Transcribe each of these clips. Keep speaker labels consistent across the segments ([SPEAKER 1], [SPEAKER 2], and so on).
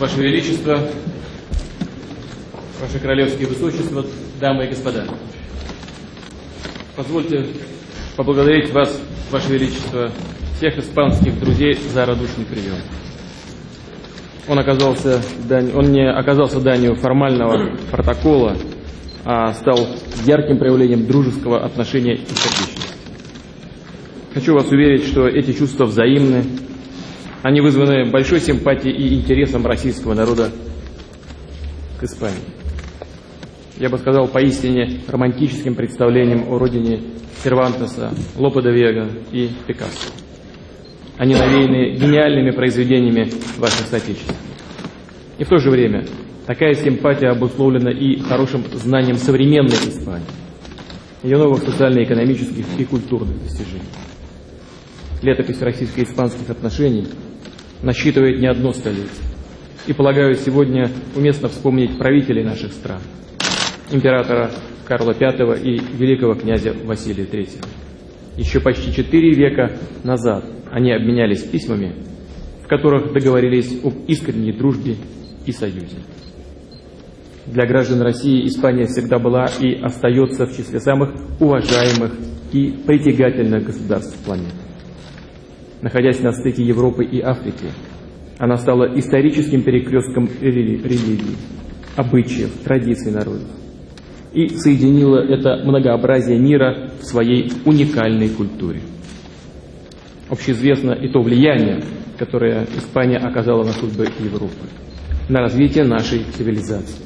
[SPEAKER 1] Ваше Величество, Ваше Королевское Высочество, дамы и господа. Позвольте поблагодарить вас, Ваше Величество, всех испанских друзей за радушный прием. Он, оказался, он не оказался данью формального протокола, а стал ярким проявлением дружеского отношения и сердечности. Хочу вас уверить, что эти чувства взаимны, они вызваны большой симпатией и интересом российского народа к Испании. Я бы сказал, поистине романтическим представлением о родине Сервантеса, Лопе де Вега и Пикассо. Они навеяны гениальными произведениями ваших соотечественников. И в то же время такая симпатия обусловлена и хорошим знанием современной Испании, ее новых социально-экономических и культурных достижений. Летопись российско-испанских отношений – насчитывает не одно столетие. И, полагаю, сегодня уместно вспомнить правителей наших стран, императора Карла V и великого князя Василия III. Еще почти четыре века назад они обменялись письмами, в которых договорились об искренней дружбе и союзе. Для граждан России Испания всегда была и остается в числе самых уважаемых и притягательных государств планеты находясь на стыке Европы и Африки. Она стала историческим перекрестком религии, обычаев, традиций народов и соединила это многообразие мира в своей уникальной культуре. Общеизвестно и то влияние, которое Испания оказала на судьбы Европы, на развитие нашей цивилизации.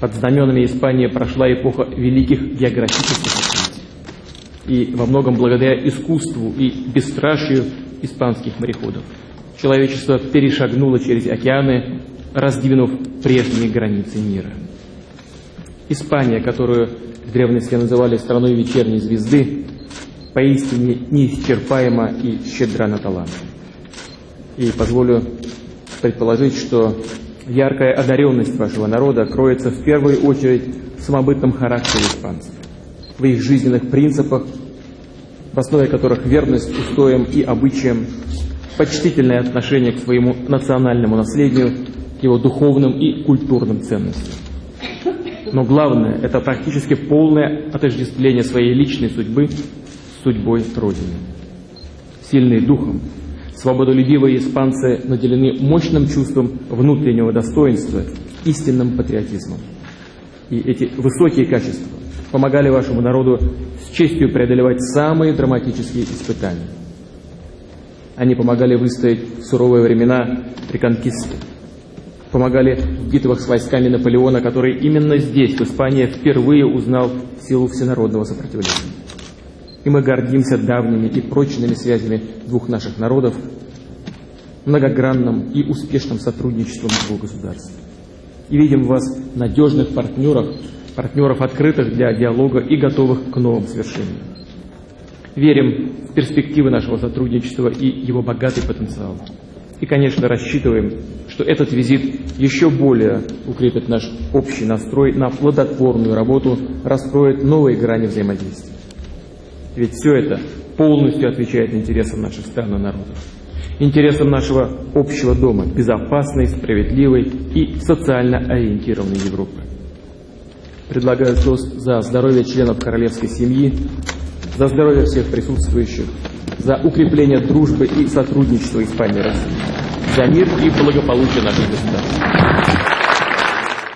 [SPEAKER 1] Под знаменами Испании прошла эпоха великих географических и во многом благодаря искусству и бесстрашию испанских мореходов. Человечество перешагнуло через океаны, раздвинув прежние границы мира. Испания, которую в древности называли страной вечерней звезды, поистине неисчерпаема и щедра на талант. И позволю предположить, что яркая одаренность вашего народа кроется в первую очередь в самобытном характере испанцев в их жизненных принципах, в основе которых верность устоям и обычаям, почтительное отношение к своему национальному наследию, к его духовным и культурным ценностям. Но главное – это практически полное отождествление своей личной судьбы с судьбой Родины. Сильные духом, свободолюбивые испанцы наделены мощным чувством внутреннего достоинства, истинным патриотизмом. И эти высокие качества помогали вашему народу с честью преодолевать самые драматические испытания. Они помогали выстоять в суровые времена реконкисты, помогали в битвах с войсками Наполеона, который именно здесь, в Испании, впервые узнал силу всенародного сопротивления. И мы гордимся давними и прочными связями двух наших народов, многогранным и успешным сотрудничеством двух государств. И видим в вас надежных партнеров партнеров, открытых для диалога и готовых к новым свершениям. Верим в перспективы нашего сотрудничества и его богатый потенциал. И, конечно, рассчитываем, что этот визит еще более укрепит наш общий настрой на плодотворную работу, раскроет новые грани взаимодействия. Ведь все это полностью отвечает интересам наших стран и народов, интересам нашего общего дома, безопасной, справедливой и социально ориентированной Европы. Предлагаю тост за здоровье членов королевской семьи, за здоровье всех присутствующих, за укрепление дружбы и сотрудничества Испании России, за мир и благополучие наших государств.